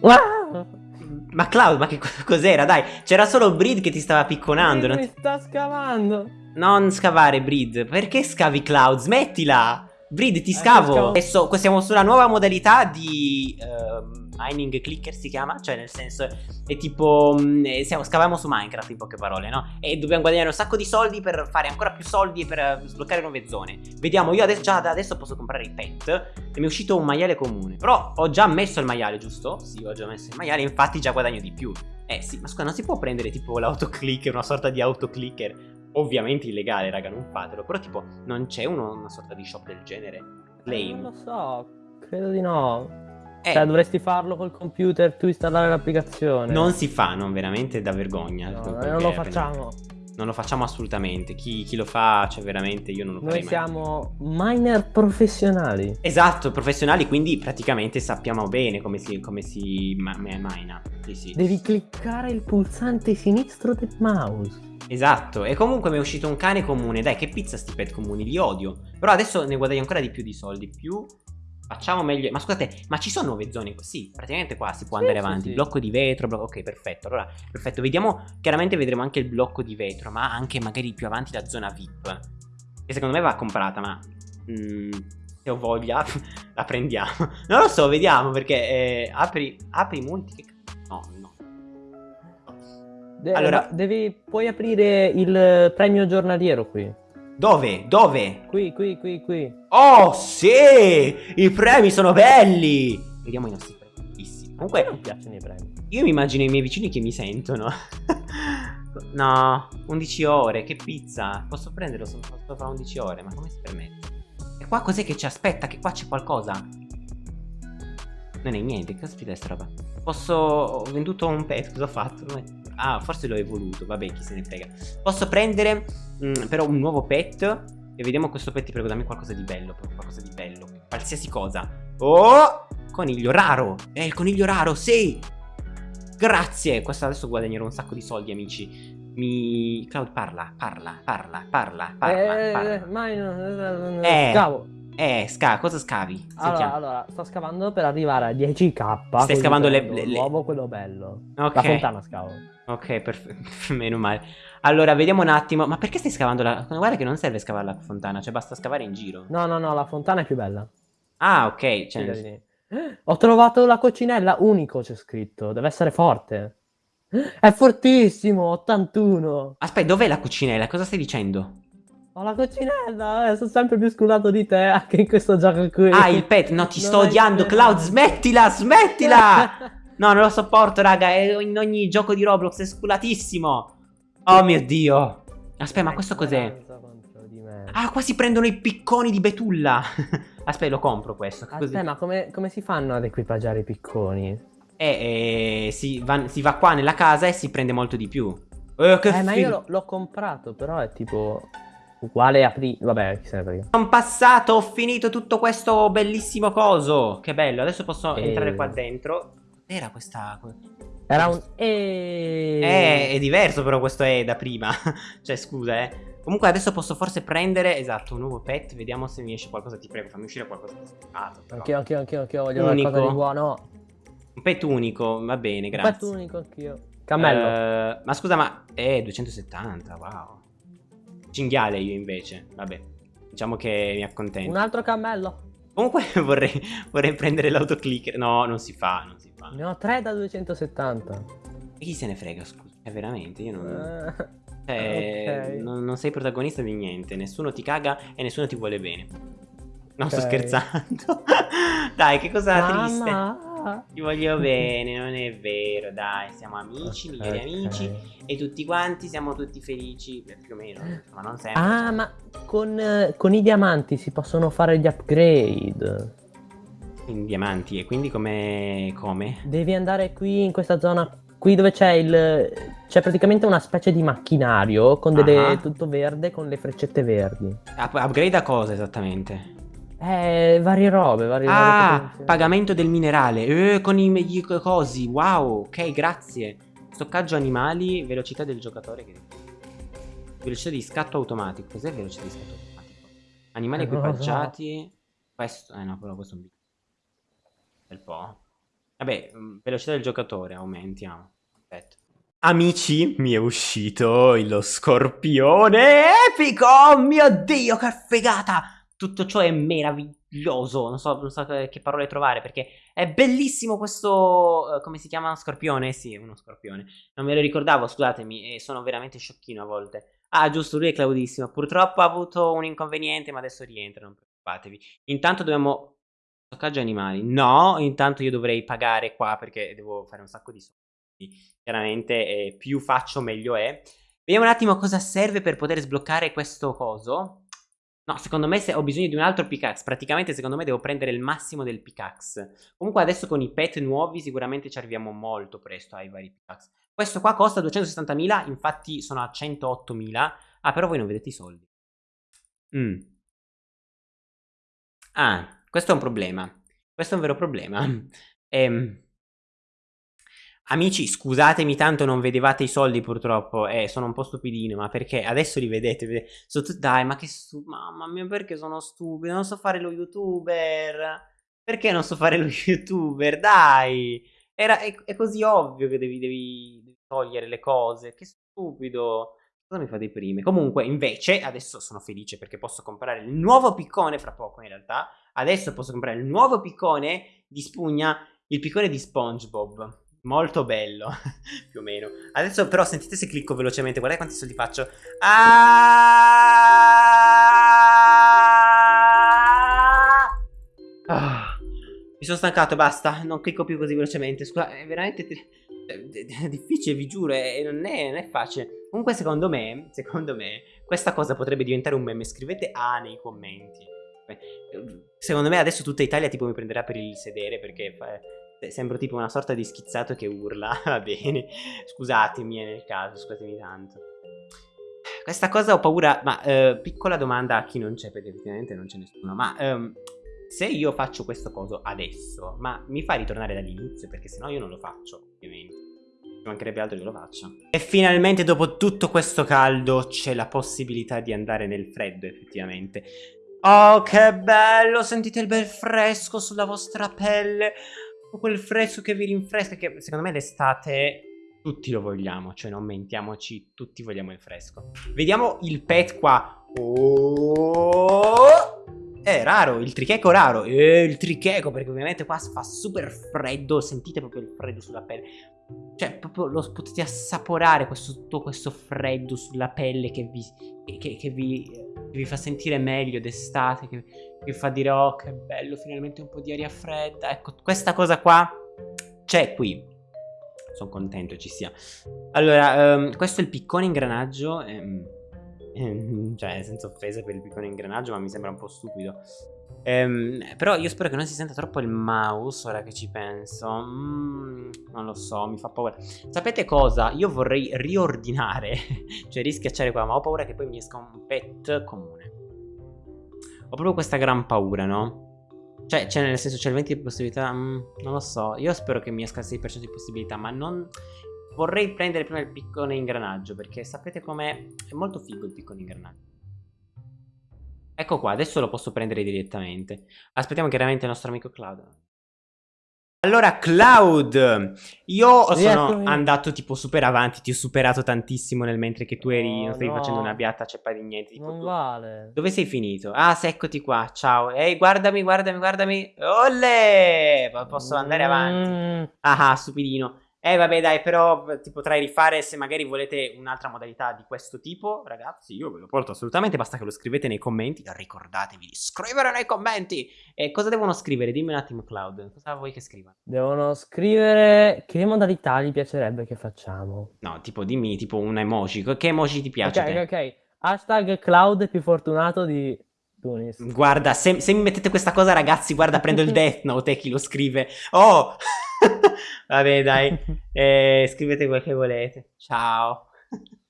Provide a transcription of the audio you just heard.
Wow! Ma Cloud, ma che cos'era? Dai, c'era solo Breed che ti stava picconando. Mi sta scavando. Non scavare, Breed. Perché scavi Cloud? Smettila! Breed, ti eh, scavo. Adesso siamo sulla nuova modalità di uh, mining clicker si chiama, cioè nel senso è tipo mm, eh, siamo, scaviamo su Minecraft in poche parole, no? E dobbiamo guadagnare un sacco di soldi per fare ancora più soldi e per eh, sbloccare nuove zone. Vediamo, io adesso, già da adesso posso comprare i pet e mi è uscito un maiale comune. Però ho già messo il maiale, giusto? Sì, ho già messo il maiale, infatti già guadagno di più. Eh sì, ma scusa, non si può prendere tipo l'autoclicker, una sorta di autoclicker ovviamente illegale, raga, non fatelo. Però tipo, non c'è una sorta di shop del genere? Lame. non lo so, credo di no. Eh. Cioè, dovresti farlo col computer, tu installare l'applicazione. Non si fa, non veramente da vergogna. No, non lo facciamo. Non lo facciamo assolutamente. Chi, chi, lo fa, cioè veramente io non lo Noi siamo miner professionali. Esatto, professionali, quindi praticamente sappiamo bene come si, come si ma mina. Sì, sì. Devi cliccare il pulsante sinistro del mouse. Esatto, e comunque mi è uscito un cane comune. Dai, che pizza sti pet comuni, li odio. Però adesso ne guadagno ancora di più di soldi. Più Facciamo meglio. Ma scusate, ma ci sono nuove zone? Sì, praticamente qua si può sì, andare sì, avanti. Sì. Blocco di vetro. Blocco... Ok, perfetto. Allora, perfetto. Vediamo. Chiaramente vedremo anche il blocco di vetro, ma anche magari più avanti la zona VIP. Che secondo me va comprata, ma. Mm, se ho voglia, la prendiamo. Non lo so, vediamo perché. Eh, apri, apri molti. No, no. De allora, devi. Puoi aprire il premio giornaliero qui. Dove? Dove? Qui, qui, qui, qui. Oh, sì! I premi sono belli! Vediamo i nostri premi. Comunque, non piacciono i premi. Io mi immagino i miei vicini che mi sentono. no, 11 ore, che pizza. Posso prenderlo solo fra 11 ore, ma come si permette? E qua cos'è che ci aspetta? Che qua c'è qualcosa? Non è niente, caspita è sta roba? Posso... Ho venduto un pet, cosa ho fatto? Ah, forse l'ho evoluto, vabbè, chi se ne frega. Posso prendere mm, però un nuovo pet e vediamo questo pet, ti prego, dammi qualcosa di bello, qualcosa di bello, qualsiasi cosa. Oh! Coniglio raro! È il coniglio raro, sì! Grazie! Questo adesso guadagnerò un sacco di soldi, amici. Mi... Cloud, parla, parla, parla, parla, parla, eh, parla. Ma io... Eh, scavo. Eh, sca cosa scavi? Allora, allora, sto scavando per arrivare a 10k. Stai scavando le... le... L'uovo, quello bello. Ok. La fontana scavo. Ok, perfetto. Meno male. Allora, vediamo un attimo. Ma perché stai scavando la... Guarda che non serve scavare la fontana, cioè basta scavare in giro. No, no, no, la fontana è più bella. Ah, ok. Cioè... Ho trovato la coccinella, unico c'è scritto. Deve essere forte. È fortissimo, 81. Aspetta, dov'è la cucinella? Cosa stai dicendo? Ho la coccinella, eh, sono sempre più sculato di te anche in questo gioco qui. Ah, il pet, no, ti non sto odiando, Cloud, smettila, smettila! no, non lo sopporto, raga, è in ogni gioco di Roblox, è sculatissimo. Oh mio Dio. Aspetta, ma questo cos'è? Ah, qua si prendono i picconi di betulla. Aspetta, lo compro questo. Aspetta, ma come, come, si fanno ad equipaggiare i picconi? Eh, eh si, va, si, va, qua nella casa e si prende molto di più. Eh, eh ma io l'ho comprato, però è tipo uguale a prima. Vabbè, chi se ne frega. Sono passato, ho finito tutto questo bellissimo coso. Che bello, adesso posso e... entrare qua dentro. Era questa... Era un E. Eh, è diverso però questo è da prima. cioè, scusa, eh. Comunque adesso posso forse prendere, esatto, un nuovo pet. Vediamo se mi esce qualcosa, ti prego, fammi uscire qualcosa di spiegato. Anch'io, anch'io, anch'io, anch'io, voglio unico. qualcosa di buono. Un pet unico, va bene, grazie. Un pet unico anch'io. Cammello. Uh, ma scusa, ma... Eh, 270, wow. Cinghiale io invece, vabbè. Diciamo che mi accontento. Un altro cammello. Comunque vorrei, vorrei prendere l'autoclicker. No, non si fa, non si fa. Ne ho 3 da 270. E chi se ne frega, scusa? È veramente, io non... Uh, cioè, okay. non, non, sei protagonista di niente. Nessuno ti caga e nessuno ti vuole bene. Non okay. sto scherzando. Dai, che cosa Mamma. triste. Ti voglio bene, non è vero, dai, siamo amici, migliori okay. amici e tutti quanti siamo tutti felici, più o meno, ma non sempre. Ah, ma con, con i diamanti si possono fare gli upgrade. In diamanti, e quindi come... come? Devi andare qui in questa zona qui dove c'è il c'è praticamente una specie di macchinario con delle uh -huh. tutto verde con le freccette verdi. upgrade a cosa esattamente? Eh, varie robe, varie ah, robe pagamento del minerale. Eh, con i, i cosi. Wow, ok, grazie. Stoccaggio animali, velocità del giocatore. Che... Velocità di scatto automatico. Cos'è velocità di scatto automatico? Animali eh, equipaggiati. Questo, eh no, però questo è un bel po'. Vabbè, mm, velocità del giocatore, aumentiamo. Aspetta. Amici, mi è uscito lo scorpione epico! Oh mio Dio, che figata! Tutto ciò è meraviglioso. Non so, non so che parole trovare perché è bellissimo questo. Uh, come si chiama? Scorpione? Sì, uno scorpione. Non me lo ricordavo, scusatemi, sono veramente sciocchino a volte. Ah, giusto, lui è Claudissimo. Purtroppo ha avuto un inconveniente, ma adesso rientra, non preoccupatevi. Intanto dobbiamo Stoccaggio animali. No, intanto io dovrei pagare qua perché devo fare un sacco di soldi. Chiaramente eh, più faccio meglio è. Vediamo un attimo cosa serve per poter sbloccare questo coso. No, secondo me se ho bisogno di un altro pickaxe. Praticamente secondo me devo prendere il massimo del pickaxe. Comunque adesso con i pet nuovi sicuramente ci arriviamo molto presto ai vari pickaxe. Questo qua costa 260.000, infatti sono a 108.000. Ah, però voi non vedete i soldi. Mm. Ah, questo è un problema. Questo è un vero problema. Ehm, amici, scusatemi tanto non vedevate i soldi purtroppo. Eh, sono un po' stupidino, ma perché? Adesso li vedete. vedete. Dai, ma che stupido. Mamma mia, perché sono stupido? Non so fare lo youtuber. Perché non so fare lo youtuber? Dai. Era, è, è così ovvio che devi, devi, devi togliere le cose. Che stupido. Cosa mi fa dei prime? Comunque, invece, adesso sono felice perché posso comprare il nuovo piccone fra poco, in realtà. Adesso posso comprare il nuovo piccone di spugna, il piccone di SpongeBob. Molto bello, più o meno. Adesso però sentite se clicco velocemente, guardate quanti soldi faccio. Ah! Ah! Mi sono stancato, basta, non clicco più così velocemente. Scusa, è veramente difficile, vi giuro, e non è, non è facile. Comunque secondo me, secondo me, questa cosa potrebbe diventare un meme. Scrivete A nei commenti. Secondo me adesso tutta Italia tipo mi prenderà per il sedere perché sembro tipo una sorta di schizzato che urla. Va bene, scusatemi nel caso, scusatemi tanto. Questa cosa ho paura, ma eh, piccola domanda a chi non c'è perché effettivamente non c'è nessuno, ma... Um, se io faccio questo coso adesso, ma mi fa ritornare dall'inizio? Perché sennò io non lo faccio, ovviamente. Mancherebbe altro che lo faccia. E finalmente dopo tutto questo caldo c'è la possibilità di andare nel freddo, effettivamente. Oh, che bello! Sentite il bel fresco sulla vostra pelle. Quel fresco che vi rinfresca, che secondo me l'estate tutti lo vogliamo, cioè non mentiamoci, tutti vogliamo il fresco. Vediamo il pet qua. Oh! È raro, il tricheco raro. Eh, il tricheco, perché ovviamente qua fa super freddo. Sentite proprio il freddo sulla pelle. Cioè, proprio lo potete assaporare questo, tutto questo freddo sulla pelle che vi, che, che vi, che vi fa sentire meglio d'estate. Che, vi fa dire, oh, che bello, finalmente un po' di aria fredda. Ecco, questa cosa qua c'è qui. Sono contento ci sia. Allora, um, questo è il piccone ingranaggio. Um, Ehm, cioè senza offesa per il piccolo ingranaggio ma mi sembra un po' stupido ehm, però io spero che non si senta troppo il mouse ora che ci penso. Mm, non lo so mi fa paura. Sapete cosa? Io vorrei riordinare cioè rischiacciare qua ma ho paura che poi mi esca un pet comune. Ho proprio questa gran paura no? Cioè, cioè nel senso c'è il 20 di possibilità mm, non lo so. Io spero che mi esca il 6% di possibilità ma non Vorrei prendere prima il piccone ingranaggio perché sapete com'è? È molto figo il piccone ingranaggio. Ecco qua, adesso lo posso prendere direttamente. Aspettiamo chiaramente il nostro amico Cloud. Allora, Cloud, io sono andato tipo super avanti, ti ho superato tantissimo nel mentre che tu eri, no, non stavi no. facendo una beata ceppa di niente. Tipo, non vale. Dove sei finito? Ah, sì, eccoti qua, ciao. Ehi, guardami, guardami, guardami. Olle! Posso andare avanti. Mm. Ah, ah, stupidino. Eh vabbè dai, però ti potrai rifare se magari volete un'altra modalità di questo tipo, ragazzi, io ve lo porto assolutamente, basta che lo scrivete nei commenti, ricordatevi di scrivere nei commenti. E cosa devono scrivere? Dimmi un attimo Cloud, cosa vuoi che scrivano? Devono scrivere che modalità gli piacerebbe che facciamo. No, tipo dimmi tipo un emoji, che emoji ti piace? Ok, ok, ok. Hashtag Cloud più fortunato di Tunis. Guarda, se, se mi mettete questa cosa ragazzi, guarda, prendo il Death Note e chi lo scrive. Oh! Vabbè, dai, eh, scrivete quel che volete. Ciao.